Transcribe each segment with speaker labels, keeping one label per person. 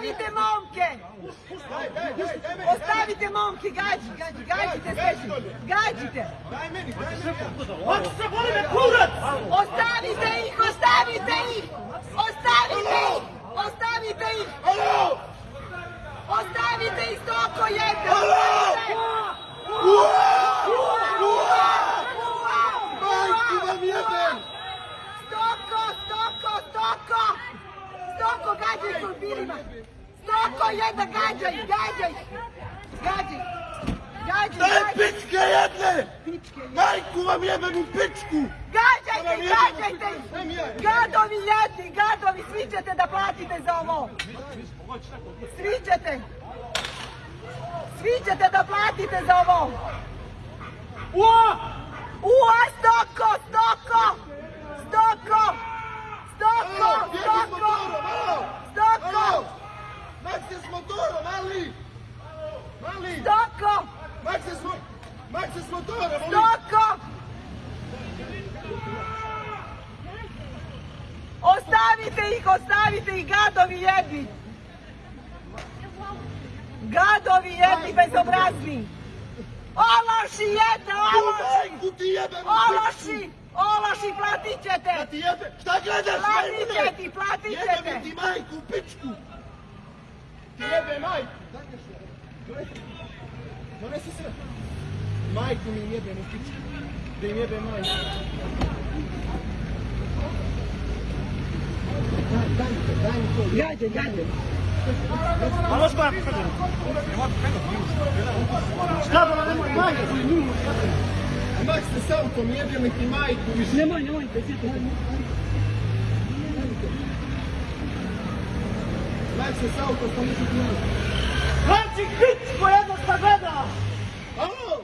Speaker 1: Ostavite momke! Ostavite momke, gađi, gađi, gađite sve. Gađite! Ostavite ih, ostavite ih! Ostavite ih! Ostavite ih! Ostavite ih, stoko jedna!
Speaker 2: Majku vam jebem!
Speaker 1: Stoko, stoko, stoko! Stoko, gađaj krompirima! Stoko, jedna, gađaj, gađaj! Gađaj! Gađaj,
Speaker 2: Daj pičke jedne!
Speaker 1: Pičke,
Speaker 2: Majku vam jebem u pičku!
Speaker 1: Gađajte, gađajte! Gadovi jedni, gadovi, svi ćete da platite za ovo! Svi ćete! Svi ćete da platite za ovo! Ua, stoko, stoko! Stoko! Stoko,
Speaker 2: Alo, bježi s
Speaker 1: stoko!
Speaker 2: motorom, alo!
Speaker 1: Stoko!
Speaker 2: Alo! Makse s motorom, mali! Mali!
Speaker 1: Stoko!
Speaker 2: Makse s, Makse s motorom, mali!
Speaker 1: Stoko! Ostavite ih, ostavite ih, gadovi jedni! Gadovi jedni, bezobrazni! Ološi jedne,
Speaker 2: U
Speaker 1: ološi! Ološi! Ološi, platit ćete!
Speaker 2: Šta gledaš,
Speaker 1: Platit
Speaker 2: majmune?
Speaker 1: će ti, platit ćete!
Speaker 2: Jebem ti majku pičku! Ti jebe majku! Donesi se! Majku mi jebem u pičku! Da im jebe majku! Daj, daj mi to, daj mi to!
Speaker 1: Gađaj, gađaj!
Speaker 2: Mak se s autom, jebem ti majku više!
Speaker 1: Nemoj, nemoj, presjetite.
Speaker 2: Mak se autom, sam neću ti majku!
Speaker 1: Znači, jedno šta gleda!
Speaker 2: Alo!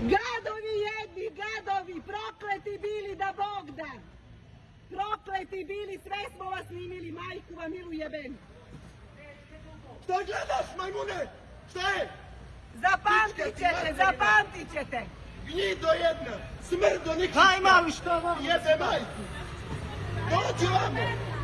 Speaker 1: Gadovi jedni, gadovi, prokleti bili da Bog da! Prokleti bili, sve smo vas snimili, majku vam milu jeben!
Speaker 2: Šta gledaš, majmune? Šta je?
Speaker 1: Zapamtit ćete, zapamtit ćete!
Speaker 2: Gnido jedna! Smrdo nikad!
Speaker 1: Aj, mali, što vam?
Speaker 2: Jebe majku! Dođi vamo!